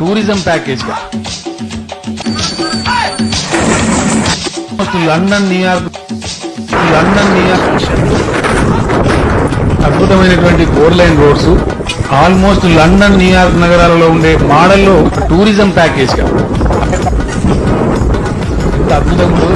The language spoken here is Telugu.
Tourism ప్యాకేజ్గా. London New York London New York అద్భుతమైనటువంటి four lane roads. Almost London New York నగరాలలో ఉండే మోడల్లో టూరిజం ప్యాకేజ్గా. అద్భుతంగా